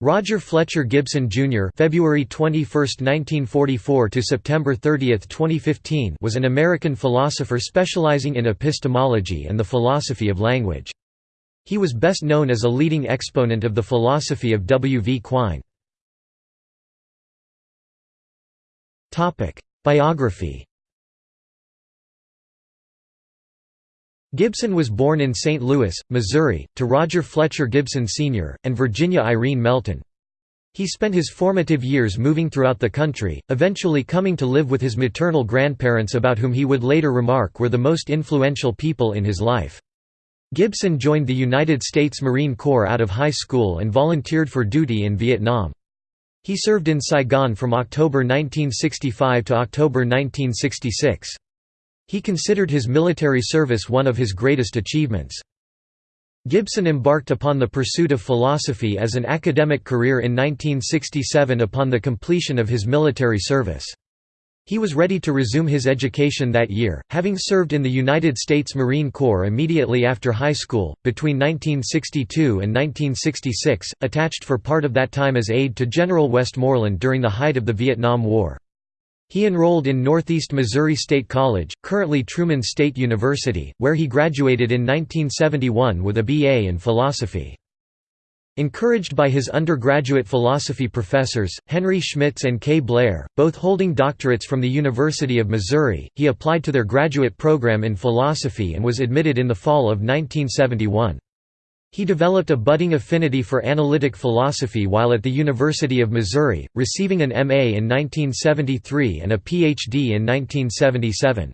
Roger Fletcher Gibson Jr. (February 21, 1944 to September 30, 2015) was an American philosopher specializing in epistemology and the philosophy of language. He was best known as a leading exponent of the philosophy of W. V. Quine. Topic: Biography. Gibson was born in St. Louis, Missouri, to Roger Fletcher Gibson Sr., and Virginia Irene Melton. He spent his formative years moving throughout the country, eventually coming to live with his maternal grandparents about whom he would later remark were the most influential people in his life. Gibson joined the United States Marine Corps out of high school and volunteered for duty in Vietnam. He served in Saigon from October 1965 to October 1966. He considered his military service one of his greatest achievements. Gibson embarked upon the pursuit of philosophy as an academic career in 1967 upon the completion of his military service. He was ready to resume his education that year, having served in the United States Marine Corps immediately after high school, between 1962 and 1966, attached for part of that time as aide to General Westmoreland during the height of the Vietnam War. He enrolled in Northeast Missouri State College, currently Truman State University, where he graduated in 1971 with a B.A. in philosophy. Encouraged by his undergraduate philosophy professors, Henry Schmitz and Kay Blair, both holding doctorates from the University of Missouri, he applied to their graduate program in philosophy and was admitted in the fall of 1971. He developed a budding affinity for analytic philosophy while at the University of Missouri, receiving an M.A. in 1973 and a Ph.D. in 1977.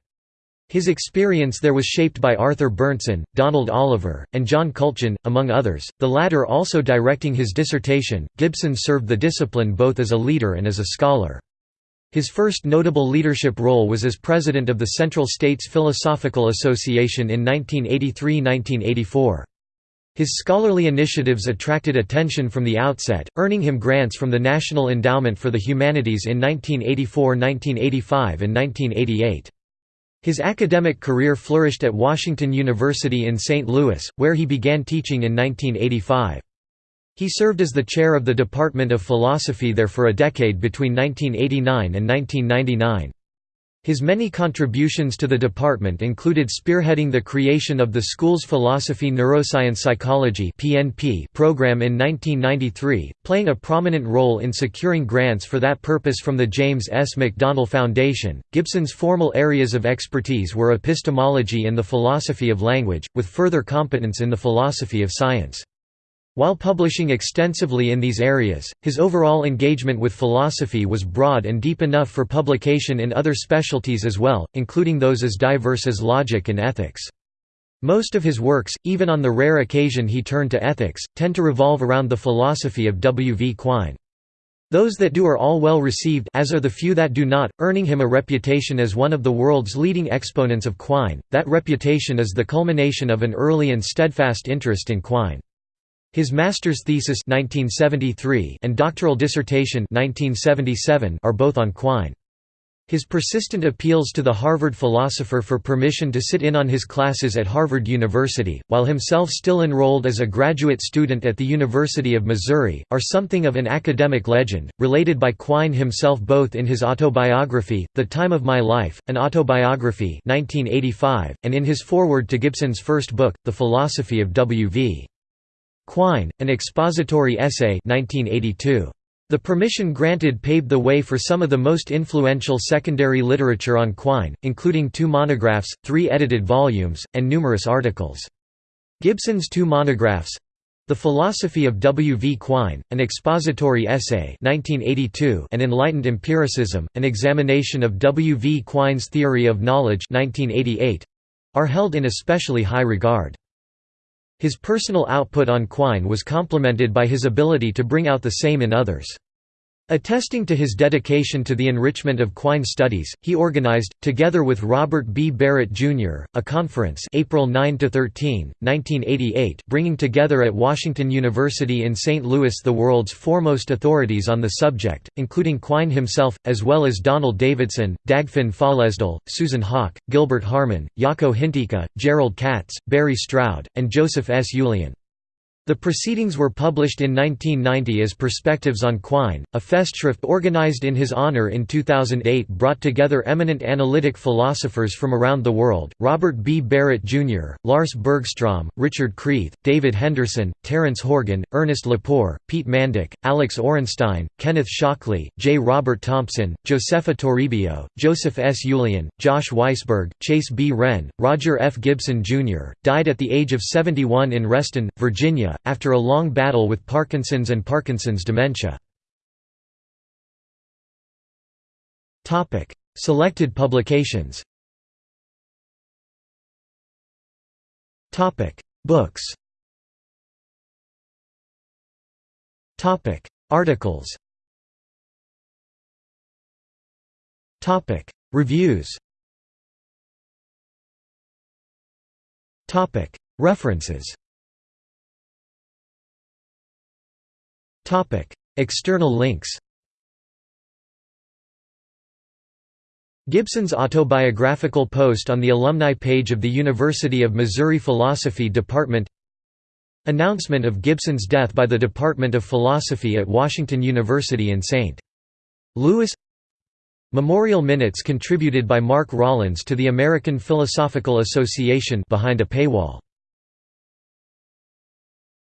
His experience there was shaped by Arthur Berndtson, Donald Oliver, and John Kultgen, among others, the latter also directing his dissertation. Gibson served the discipline both as a leader and as a scholar. His first notable leadership role was as president of the Central States Philosophical Association in 1983–1984. His scholarly initiatives attracted attention from the outset, earning him grants from the National Endowment for the Humanities in 1984, 1985 and 1988. His academic career flourished at Washington University in St. Louis, where he began teaching in 1985. He served as the chair of the Department of Philosophy there for a decade between 1989 and 1999. His many contributions to the department included spearheading the creation of the school's Philosophy Neuroscience Psychology program in 1993, playing a prominent role in securing grants for that purpose from the James S. McDonnell Foundation. Gibson's formal areas of expertise were epistemology and the philosophy of language, with further competence in the philosophy of science. While publishing extensively in these areas, his overall engagement with philosophy was broad and deep enough for publication in other specialties as well, including those as diverse as logic and ethics. Most of his works, even on the rare occasion he turned to ethics, tend to revolve around the philosophy of W. V. Quine. Those that do are all well received as are the few that do not, earning him a reputation as one of the world's leading exponents of Quine. That reputation is the culmination of an early and steadfast interest in Quine. His master's thesis 1973 and doctoral dissertation 1977 are both on Quine. His persistent appeals to the Harvard philosopher for permission to sit in on his classes at Harvard University, while himself still enrolled as a graduate student at the University of Missouri, are something of an academic legend, related by Quine himself both in his autobiography, The Time of My Life, an autobiography 1985, and in his foreword to Gibson's first book, The Philosophy of W. Quine, an expository essay 1982. The permission granted paved the way for some of the most influential secondary literature on Quine, including two monographs, three edited volumes, and numerous articles. Gibson's two monographs The Philosophy of W. V. Quine, an expository essay 1982 and Enlightened Empiricism, an examination of W. V. Quine's theory of knowledge 1988, are held in especially high regard. His personal output on Quine was complemented by his ability to bring out the same in others. Attesting to his dedication to the enrichment of Quine studies, he organized, together with Robert B. Barrett, Jr., a conference April 9–13, 1988 bringing together at Washington University in St. Louis the world's foremost authorities on the subject, including Quine himself, as well as Donald Davidson, Dagfinn Føllesdal, Susan Haack, Gilbert Harman, Jaakko Hintikka, Gerald Katz, Barry Stroud, and Joseph S. Ullian. The proceedings were published in 1990 as Perspectives on Quine, a festschrift organized in his honor in 2008 brought together eminent analytic philosophers from around the world, Robert B. Barrett Jr., Lars Bergstrom, Richard Creath, David Henderson, Terence Horgan, Ernest Lepore, Pete Mandik, Alex Orenstein, Kenneth Shockley, J. Robert Thompson, Josefa Toribio, Joseph S. Ullian, Josh Weisberg, Chase B. Wrenn, Roger F. Gibson Jr., died at the age of 71 in Reston, Virginia, after a long battle with Parkinson's and Parkinson's dementia. Selected publications. Books. Articles. Reviews. References External links Gibson's autobiographical post on the alumni page of the University of Missouri Philosophy Department Announcement of Gibson's death by the Department of Philosophy at Washington University in St. Louis Memorial minutes contributed by Mark Rollins to the American Philosophical Association behind a paywall